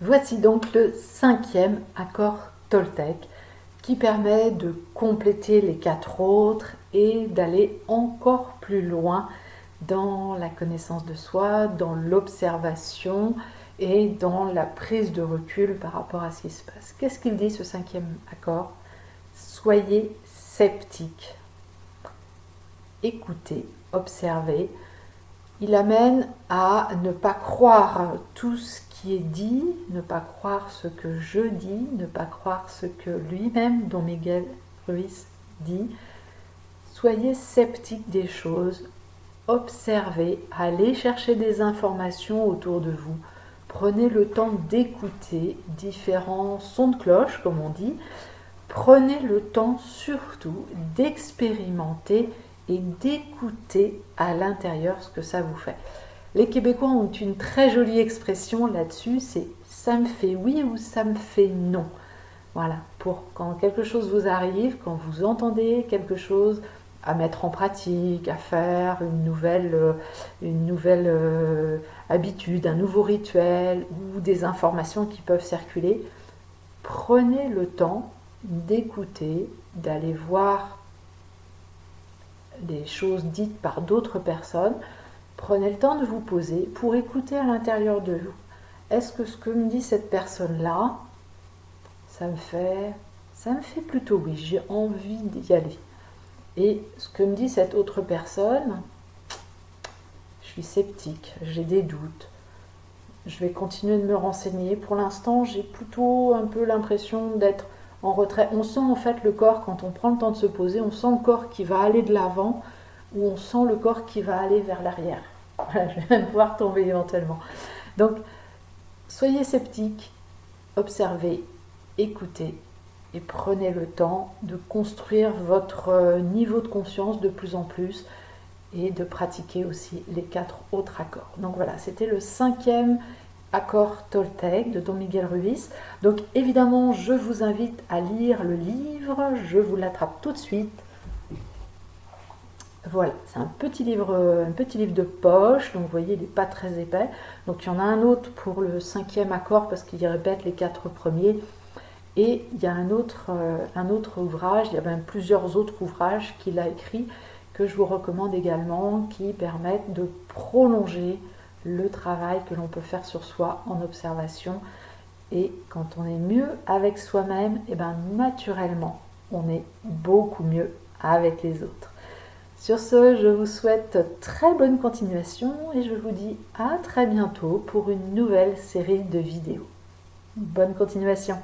Voici donc le cinquième accord Toltec qui permet de compléter les quatre autres et d'aller encore plus loin dans la connaissance de soi, dans l'observation et dans la prise de recul par rapport à ce qui se passe. Qu'est-ce qu'il dit ce cinquième accord? Soyez sceptique. Écoutez, observez. Il amène à ne pas croire tout ce est dit, ne pas croire ce que je dis, ne pas croire ce que lui-même, Don Miguel Ruiz, dit. Soyez sceptique des choses, observez, allez chercher des informations autour de vous. Prenez le temps d'écouter différents sons de cloche, comme on dit. Prenez le temps surtout d'expérimenter et d'écouter à l'intérieur ce que ça vous fait. Les Québécois ont une très jolie expression là-dessus, c'est ça me fait oui ou ça me fait non. Voilà, pour quand quelque chose vous arrive, quand vous entendez quelque chose à mettre en pratique, à faire une nouvelle, euh, euh, habitude, un nouveau rituel ou des informations qui peuvent circuler, prenez le temps d'écouter, d'aller voir des choses dites par d'autres personnes Prenez le temps de vous poser pour écouter à l'intérieur de vous. Est-ce que ce que me dit cette personne-là, ça me fait, ça me fait plutôt oui, j'ai envie d'y aller. Et ce que me dit cette autre personne, je suis sceptique, j'ai des doutes. Je vais continuer de me renseigner. Pour l'instant, j'ai plutôt un peu l'impression d'être retrait. On sent en fait le corps, quand on prend le temps de se poser, on sent le corps qui va aller de l'avant ou on sent le corps qui va aller vers l'arrière. je vais même pouvoir tomber éventuellement. Donc, soyez sceptiques, observez, écoutez et prenez le temps de construire votre euh, niveau de conscience de plus en plus et de pratiquer aussi les quatre autres accords. Donc voilà, c'était le cinquième accord Toltec de Don Miguel Ruiz. Donc évidemment, je vous invite à lire le livre, je vous l'attrape tout de suite. Voilà, c'est un petit livre, un petit livre de poche, donc vous voyez, il n'est pas très épais. Donc il y en a un autre pour le cinquième accord parce qu'il répète les quatre premiers. Et il y a un autre, euh, un autre ouvrage, il y a même plusieurs autres ouvrages qu'il a écrits que je vous recommande également qui permettent de prolonger le travail que l'on peut faire sur soi en observation. Et quand on est mieux avec soi-même, et eh ben naturellement, on est beaucoup mieux avec les autres. Sur ce, je vous souhaite très bonne continuation et je vous dis à très bientôt pour une nouvelle série de vidéos. Bonne continuation